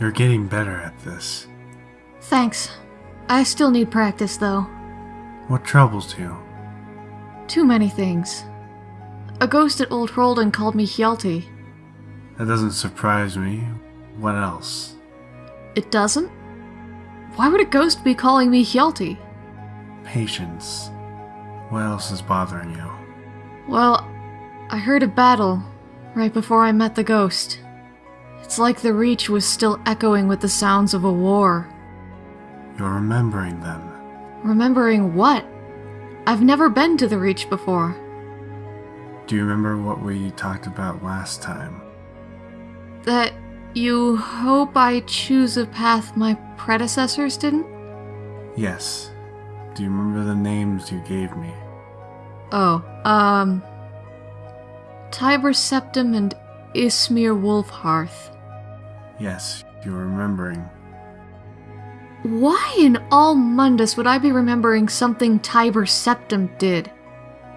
You're getting better at this. Thanks. I still need practice, though. What troubles you? Too many things. A ghost at Old Hroldan called me Hjalti. That doesn't surprise me. What else? It doesn't? Why would a ghost be calling me Hjalti? Patience. What else is bothering you? Well, I heard a battle right before I met the ghost. It's like the Reach was still echoing with the sounds of a war. You're remembering them. Remembering what? I've never been to the Reach before. Do you remember what we talked about last time? That you hope I choose a path my predecessors didn't? Yes. Do you remember the names you gave me? Oh, um. Tiber Septim and Ysmir Wulfharth. Yes, you're remembering. Why in all Mundus would I be remembering something Tiber Septim did?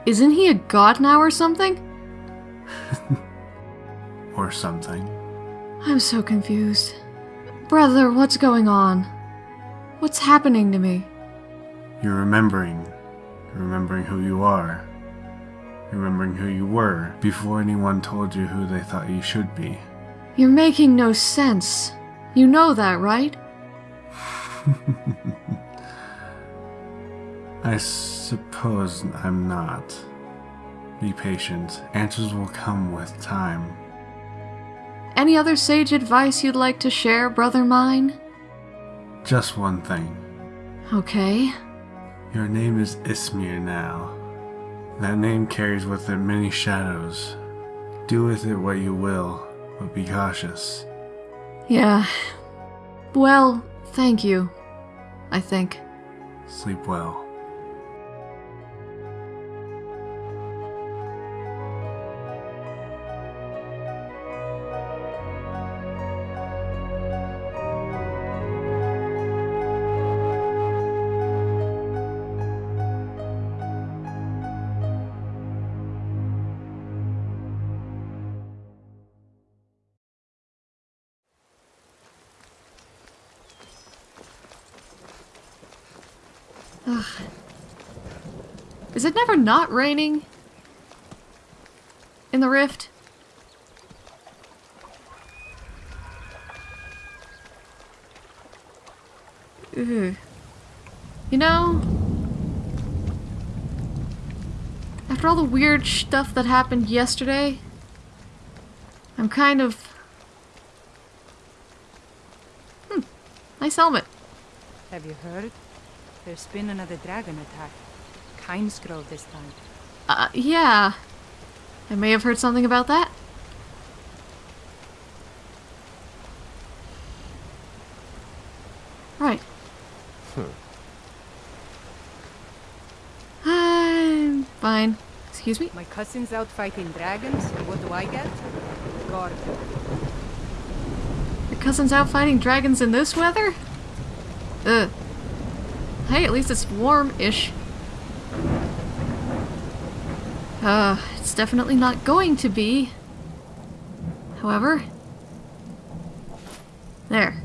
Isn't he a god now or something? or something. I'm so confused. Brother, what's going on? What's happening to me? You're remembering. You're remembering who you are. Remembering who you were before anyone told you who they thought you should be. You're making no sense. You know that, right? I suppose I'm not. Be patient. Answers will come with time. Any other sage advice you'd like to share, brother mine? Just one thing. Okay. Your name is Ysmir now. That name carries with it many shadows. Do with it what you will, but be cautious. Yeah. Well, thank you. I think. Sleep well. Ugh. Is it never not raining? In the rift? Ugh. You know, after all the weird stuff that happened yesterday, I'm kind of... Hmm, nice helmet. Have you heard? There's been another dragon attack. Kynesgrove this time. Uh, yeah. I may have heard something about that. Right. I'm fine. Excuse me? My cousin's out fighting dragons, and what do I get? God. Your cousin's out fighting dragons in this weather? Ugh. Hey, at least it's warm-ish. Uh, it's definitely not going to be. However... There.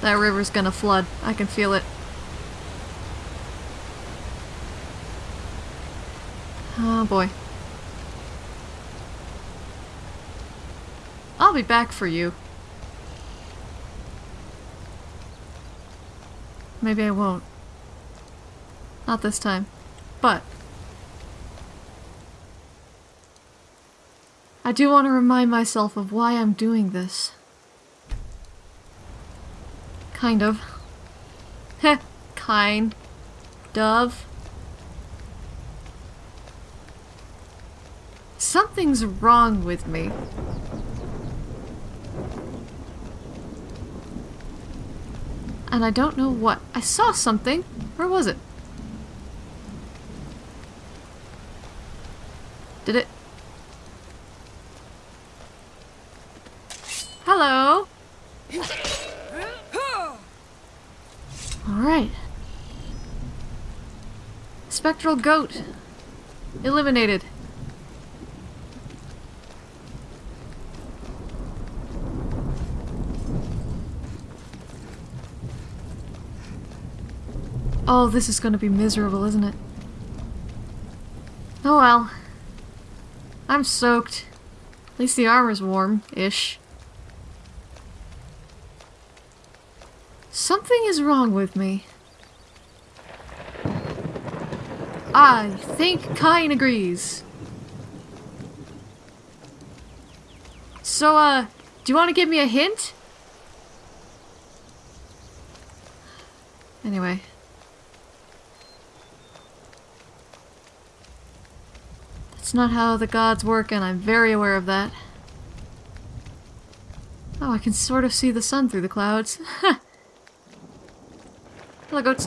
That river's gonna flood. I can feel it. Oh boy. I'll be back for you. Maybe I won't. Not this time. But... I do want to remind myself of why I'm doing this. Kind of. Heh, kind. Dove. Something's wrong with me. And I don't know what. I saw something. Where was it? Did it? Hello? Alright. Spectral goat. Eliminated. Oh, this is gonna be miserable, isn't it? Oh well. I'm soaked. At least the armor's warm-ish. Something is wrong with me. I think Kyne agrees. So, uh, do you want to give me a hint? Anyway. That's not how the gods work, and I'm very aware of that. Oh, I can sort of see the sun through the clouds. Hello, goats.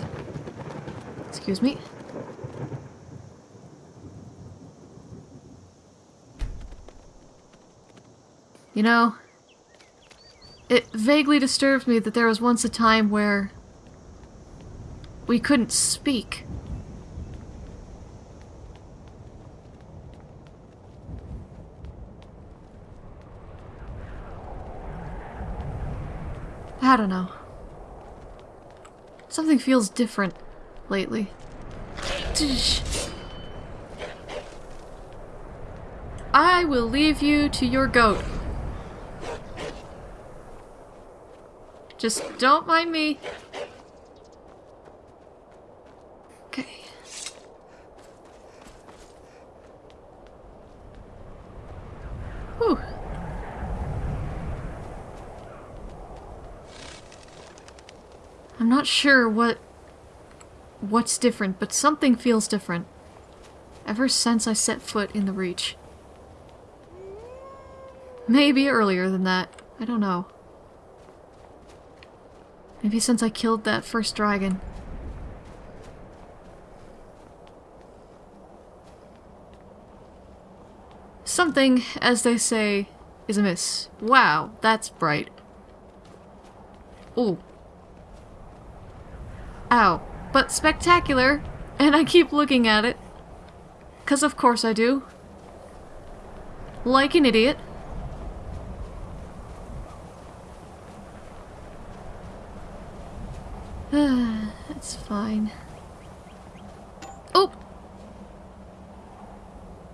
Excuse me. You know, it vaguely disturbs me that there was once a time where we couldn't speak. I don't know. Something feels different lately. I will leave you to your goat. Just don't mind me. Okay. Whew. I'm not sure what what's different, but something feels different. Ever since I set foot in the Reach. Maybe earlier than that. I don't know. Maybe since I killed that first dragon. Something, as they say, is amiss. Wow, that's bright. Ooh. Ow. But spectacular, and I keep looking at it. Cause of course I do. Like an idiot. That's fine. Oh!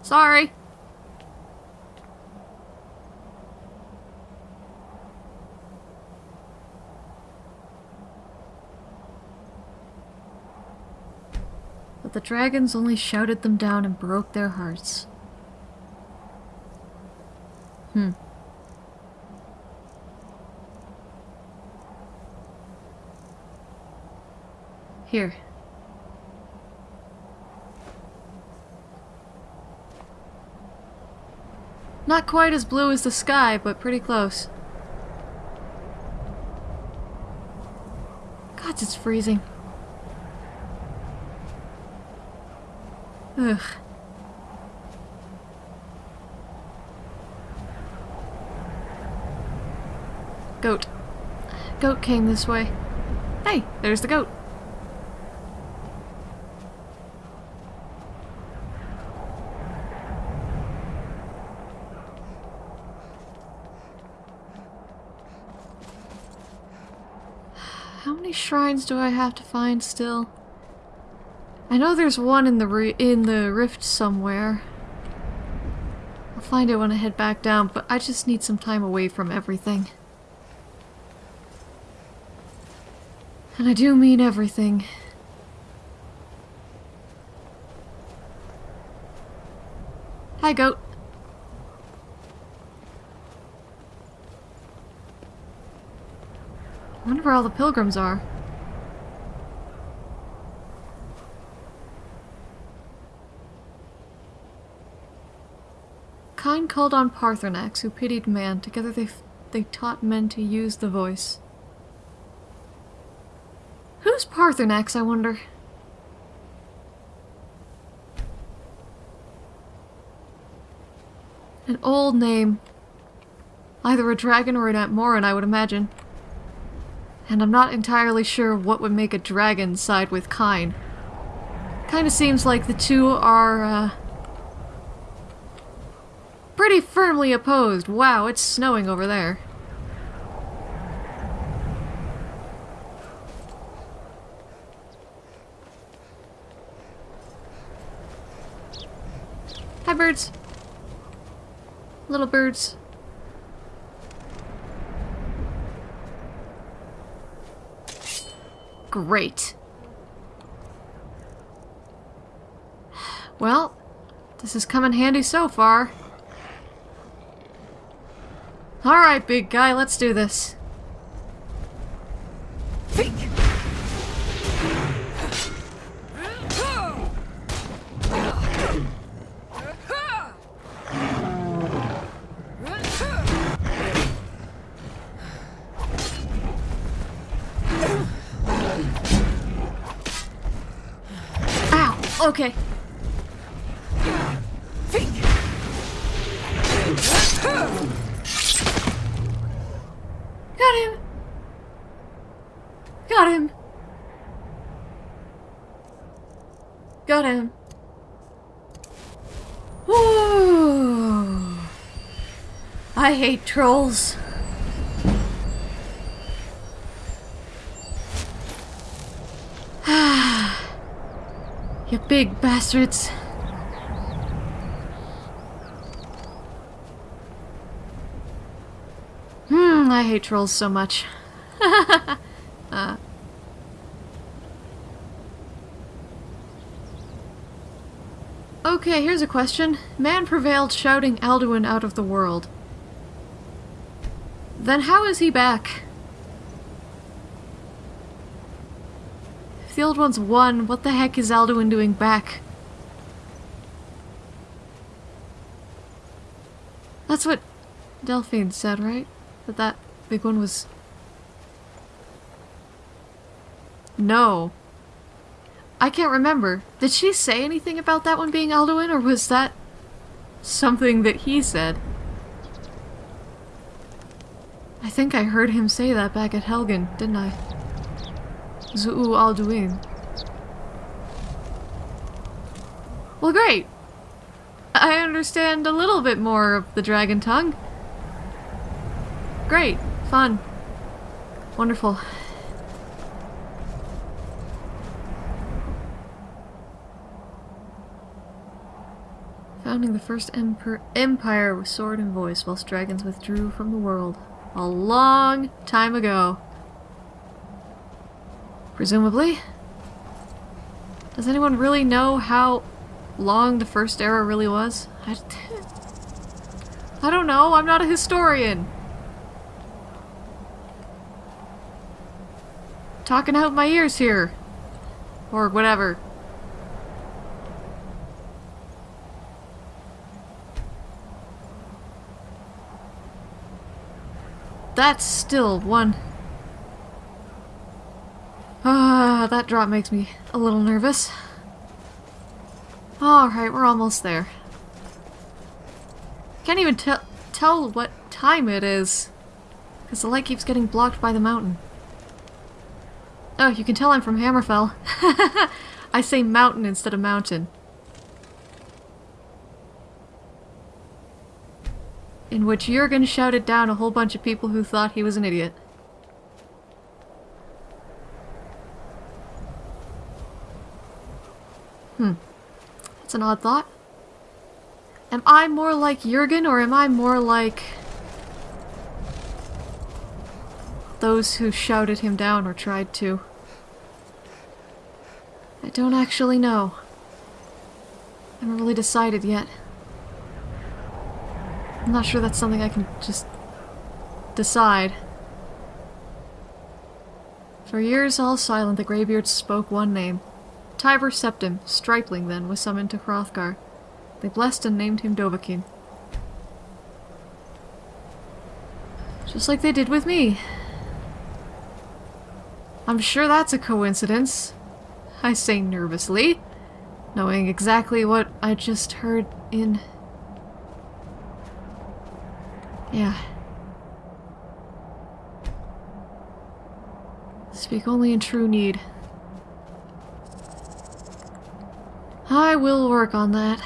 Sorry. But the dragons only shouted them down and broke their hearts. Hmm. Here. Not quite as blue as the sky, but pretty close. God, it's freezing. Ugh. Goat. Goat came this way. Hey, there's the goat. How many shrines do I have to find still? I know there's one in the in the rift somewhere. I'll find it when I head back down, but I just need some time away from everything. And I do mean everything. Hi, goat. I wonder where all the pilgrims are. Kyne called on Paarthurnax, who pitied man. Together they, they taught men to use the voice. Who's Paarthurnax, I wonder? An old name. Either a dragon or an Atmoran, I would imagine. And I'm not entirely sure what would make a dragon side with Kyne. Kinda seems like the two are, uh, pretty firmly opposed. Wow, it's snowing over there. Hi, birds. Little birds. Great. Well, this has come in handy so far. Alright, big guy, let's do this. Ow! Okay. Ooh. I hate trolls. you big bastards. Hmm, I hate trolls so much. uh. Okay, here's a question. Man prevailed shouting Alduin out of the world. Then how is he back? If the old ones won, what the heck is Alduin doing back? That's what Delphine said, right? That that big one was... No. I can't remember. Did she say anything about that one being Alduin, or was that something that he said? I think I heard him say that back at Helgen, didn't I? Zu'u Alduin. Well, great. I understand a little bit more of the dragon tongue. Great. Fun. Wonderful. Founding the first empire with sword and voice whilst dragons withdrew from the world. A long time ago. Presumably. Does anyone really know how long the first era really was? I, I don't know, I'm not a historian. Talking out my ears here. Or whatever. That's still one. Ah, that drop makes me a little nervous. Alright, we're almost there. Can't even tell tell what time it is. Because the light keeps getting blocked by the mountain. Oh, you can tell I'm from Hammerfell. I say mountain instead of mountain. In which Jurgen shouted down a whole bunch of people who thought he was an idiot. Hmm. That's an odd thought. Am I more like Jurgen or am I more like those who shouted him down or tried to? I don't actually know. I haven't really decided yet. I'm not sure that's something I can just decide. For years all silent, the Greybeards spoke one name. Tiber Septim, Stripling then, was summoned to Hrothgar. They blessed and named him Dovahkiin. Just like they did with me. I'm sure that's a coincidence. I say nervously, knowing exactly what I just heard in... Yeah. Speak only in true need. I will work on that.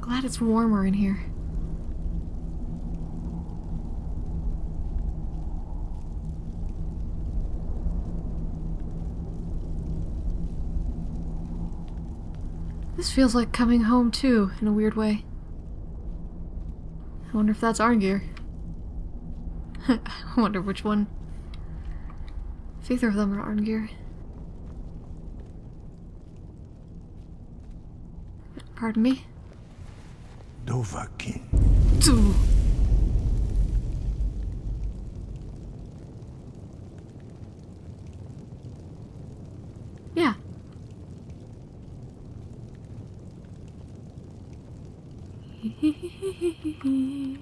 God, it's warmer in here. This feels like coming home too, in a weird way. I wonder if that's Arngeir. I wonder which one. If either of them are Arngeir. Pardon me? Dovahkiin. Ooh. Yeah.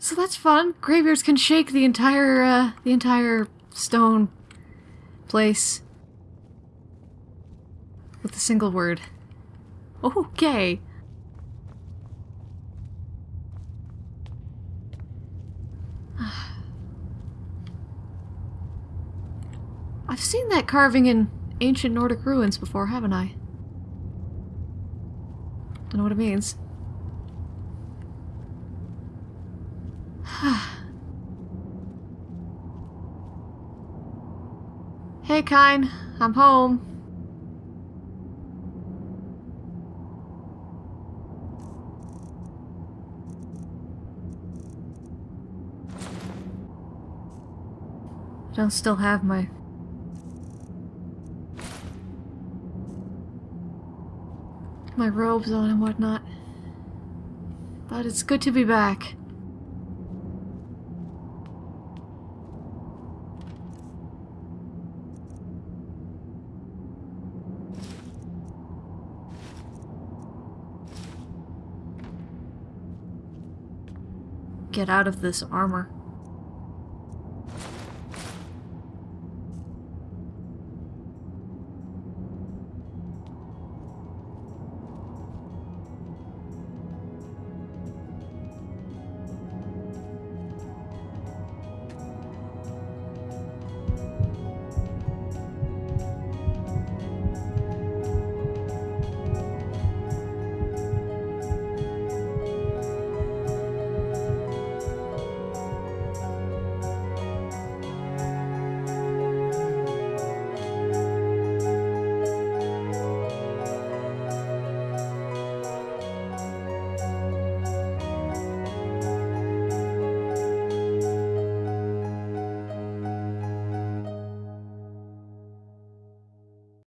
So that's fun. Greybeards can shake the entire, uh, the entire stone place with a single word. Okay. I've seen that carving in ancient Nordic ruins before, haven't I? Don't know what it means. hey, Kyne. I'm home. I don't still have my my robes on and whatnot. But it's good to be back. Get out of this armor.